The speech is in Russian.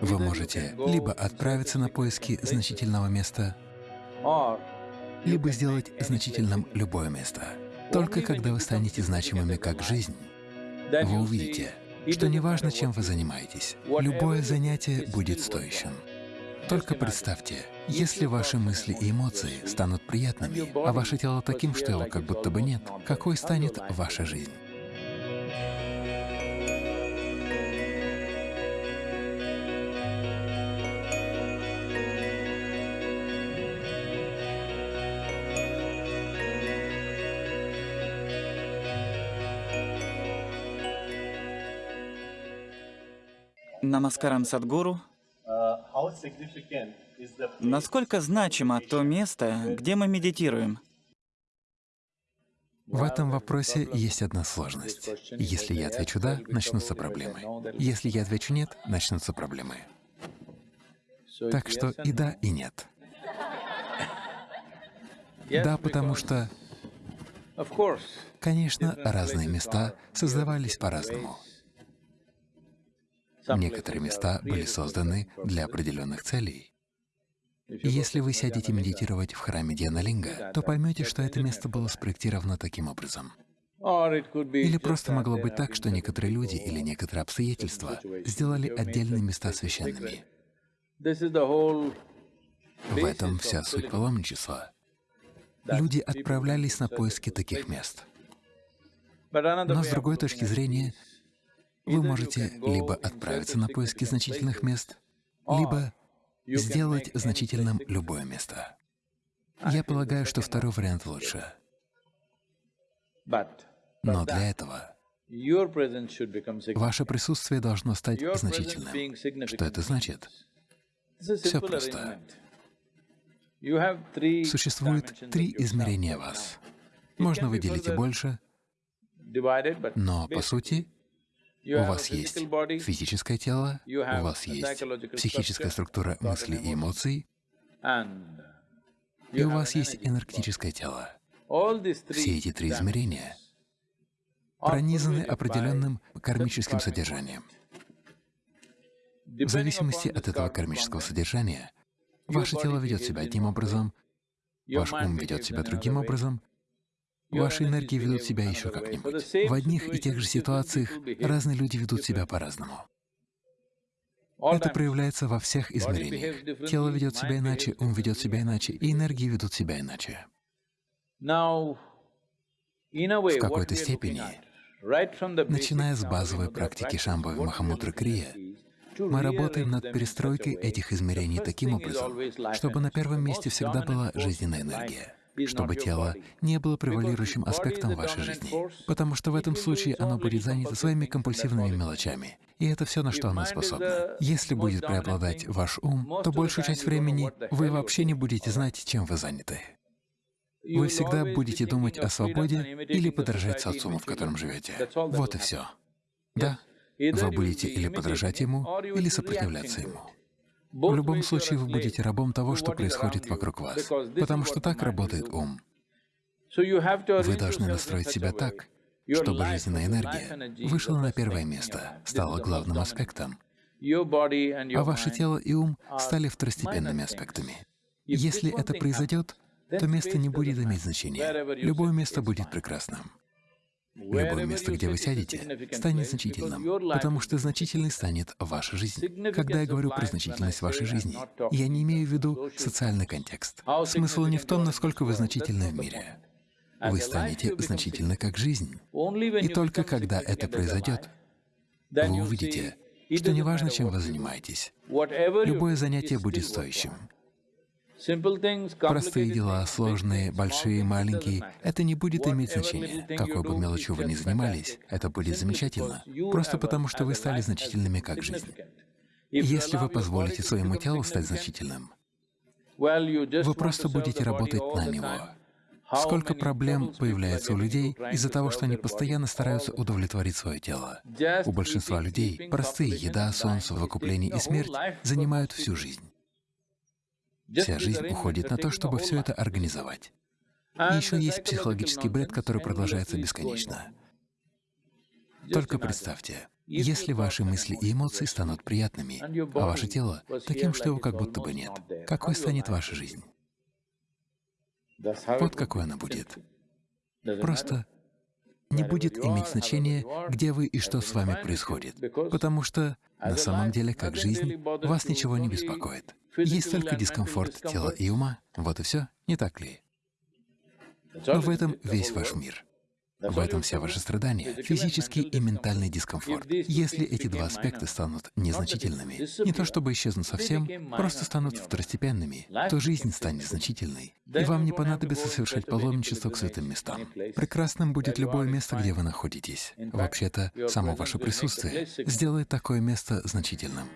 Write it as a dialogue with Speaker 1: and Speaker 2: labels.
Speaker 1: Вы можете либо отправиться на поиски значительного места, либо сделать значительным любое место. Только когда вы станете значимыми как жизнь, вы увидите, что неважно, чем вы занимаетесь, любое занятие будет стоящим. Только представьте, если ваши мысли и эмоции станут приятными, а ваше тело таким, что его как будто бы нет, какой станет ваша жизнь?
Speaker 2: Намаскарам Садгуру. Насколько значимо то место, где мы медитируем?
Speaker 1: В этом вопросе есть одна сложность. Если я отвечу «да», начнутся проблемы. Если я отвечу «нет», начнутся проблемы. Так что и да, и нет. Да, потому что, конечно, разные места создавались по-разному. Некоторые места были созданы для определенных целей. Если вы сядете медитировать в храме Дианалинга, то поймете, что это место было спроектировано таким образом. Или просто могло быть так, что некоторые люди или некоторые обстоятельства сделали отдельные места священными. В этом вся суть паломничества. Люди отправлялись на поиски таких мест. Но с другой точки зрения, вы можете либо отправиться на поиски значительных мест, либо сделать значительным любое место. Я полагаю, что второй вариант лучше. Но для этого ваше присутствие должно стать значительным. Что это значит? Все просто. Существует три измерения вас. Можно выделить и больше, но, по сути, у вас есть физическое тело, у вас есть психическая структура мыслей и эмоций, и у вас есть энергетическое тело. Все эти три измерения пронизаны определенным кармическим содержанием. В зависимости от этого кармического содержания, ваше тело ведет себя одним образом, ваш ум ведет себя другим образом, Ваши энергии ведут себя еще как-нибудь. В одних и тех же ситуациях разные люди ведут себя по-разному. Это проявляется во всех измерениях. Тело ведет себя иначе, ум ведет себя иначе, и энергии ведут себя иначе. В какой-то степени, начиная с базовой практики Шамбхави Махамудры Крия, мы работаем над перестройкой этих измерений таким образом, чтобы на первом месте всегда была жизненная энергия чтобы тело не было превалирующим аспектом вашей жизни, потому что в этом случае оно будет занято своими компульсивными мелочами, и это все, на что оно способно. Если будет преобладать ваш ум, то большую часть времени вы вообще не будете знать, чем вы заняты. Вы всегда будете думать о свободе или подражать социуму, в котором живете. Вот и все. Да, вы будете или подражать ему, или сопротивляться ему. В любом случае вы будете рабом того, что происходит вокруг вас, потому что так работает ум. Вы должны настроить себя так, чтобы жизненная энергия вышла на первое место, стала главным аспектом, а ваше тело и ум стали второстепенными аспектами. Если это произойдет, то место не будет иметь значения. Любое место будет прекрасным. Любое место, где вы сядете, станет значительным, потому что значительной станет ваша жизнь. Когда я говорю про значительность вашей жизни, я не имею в виду социальный контекст. Смысл не в том, насколько вы значительны в мире. Вы станете значительны как жизнь. И только когда это произойдет, вы увидите, что неважно, чем вы занимаетесь, любое занятие будет стоящим. Простые дела, сложные, большие, маленькие — это не будет иметь значения. Какой бы мелочью вы ни занимались, это будет замечательно, просто потому что вы стали значительными как жизнь. Если вы позволите своему телу стать значительным, вы просто будете работать на него. Сколько проблем появляется у людей из-за того, что они постоянно стараются удовлетворить свое тело. У большинства людей простые еда, сон, совокупление и смерть занимают всю жизнь. Вся жизнь уходит на то, чтобы все это организовать. И еще есть психологический бред, который продолжается бесконечно. Только представьте, Если ваши мысли и эмоции станут приятными, а ваше тело — таким, что его как будто бы нет, какой станет ваша жизнь? Вот какой она будет. Просто не будет иметь значения, где вы и что с вами происходит, потому что на самом деле, как жизнь, вас ничего не беспокоит. Есть только дискомфорт тела и ума, вот и все, не так ли? Но в этом весь ваш мир. В этом вся ваше страдание, физический и ментальный дискомфорт. Если эти два аспекта станут незначительными, не то чтобы исчезнут совсем, просто станут второстепенными, то жизнь станет значительной, и вам не понадобится совершать паломничество к святым местам. Прекрасным будет любое место, где вы находитесь. Вообще-то, само ваше присутствие сделает такое место значительным.